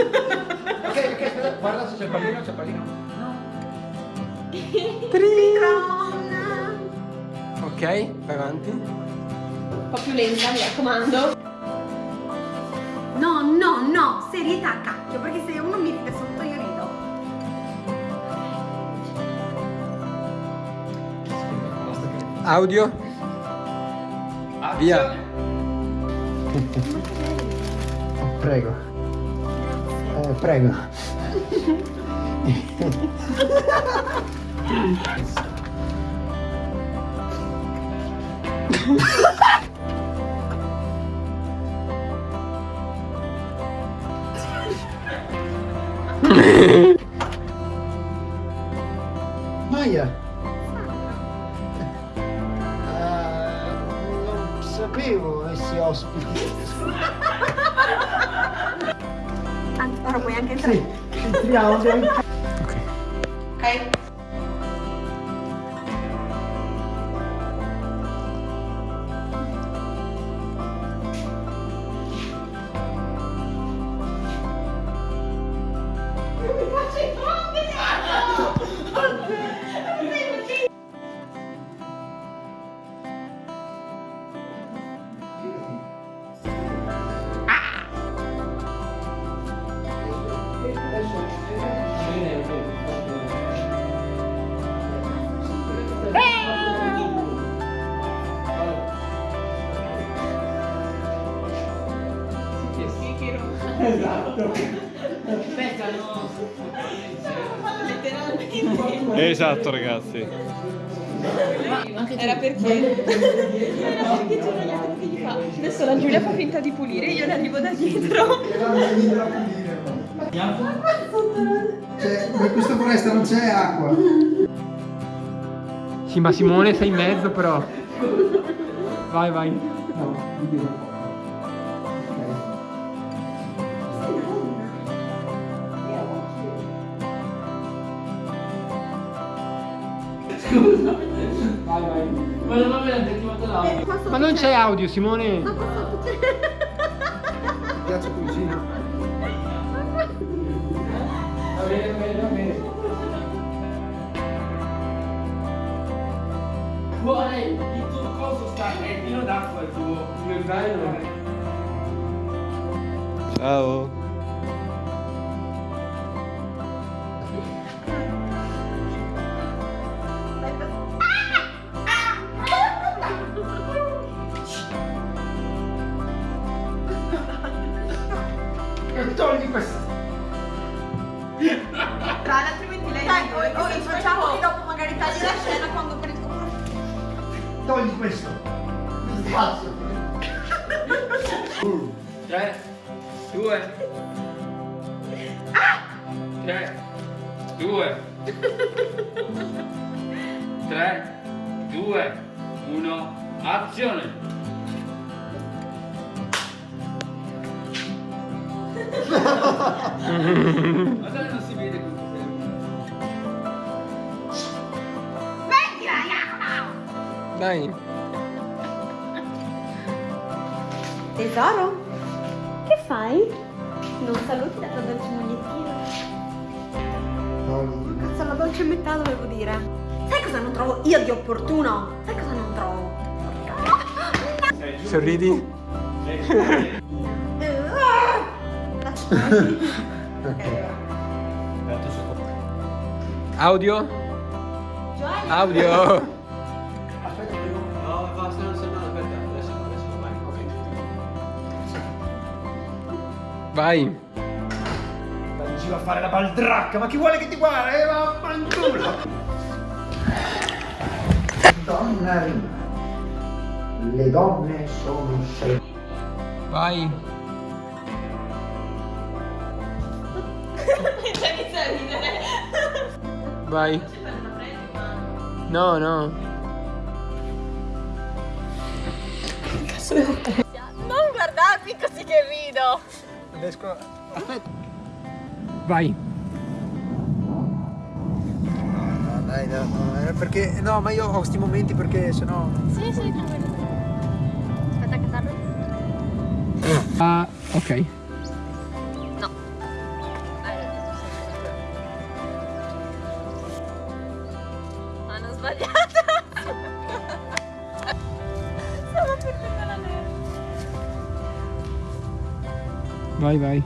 ok, ok, aspetta, guarda se c'è il pallino, c'è il pallino. No. Ok, vai avanti. Un po' più lenta, mi raccomando. No, no, no, serietà cacchio, perché se uno mi ride sotto io rido. Audio. Via. Prego. Eh, prego. Maya. Eh, non sapevo avessi ospiti. Ahora voy a entrar. Sí, sí, ok. Ok. Esatto ragazzi. Era perché? Era perché c'era gli altri che gli fa. Adesso la Giulia fa finta di pulire, io le arrivo da dietro. Cioè, in questa foresta non c'è acqua. Sì, ma Simone sei in mezzo però. Vai, vai. No, Vai, vai. Ma non c'è audio, Simone. Ok. Piazza cugino. Va bene, va bene, va bene. Vuole il tuo coso sta, è pieno d'acqua il tuo, il tuo zaino. Ciao. Tra altrimenti lei Dai, o, o facciamo che dopo magari tagli la scena quando prendi Togli questo. Spazio. 3, 2, 3, 2, 3, 2, 1, azione! Ma non si vede questo Dai. Tesoro? Che fai? Non saluti la tua dolce mogliettino. Togli. Cazzo, la dolce metà dovevo dire. Sai cosa non trovo io di opportuno? Sai cosa non trovo? Sorridi. Audio. Gioia. Audio. Vai. Vai in giro a fare la baldracca, ma chi vuole che ti guarda? Eh, vaffanculo! Donna rima. Le donne sono sceme. Vai. Già inizia a ridere. Vai. No, no. Non guardarmi così che rido riesco aspetta. Vai. No, no, dai, no, eh, perché no ma io ho questi momenti perché sennò sì sì tranquillo aspetta che tardo ah uh, ok. No. Ah, Hanno sbagliato. Stavo perdendo la neve Vai, vai.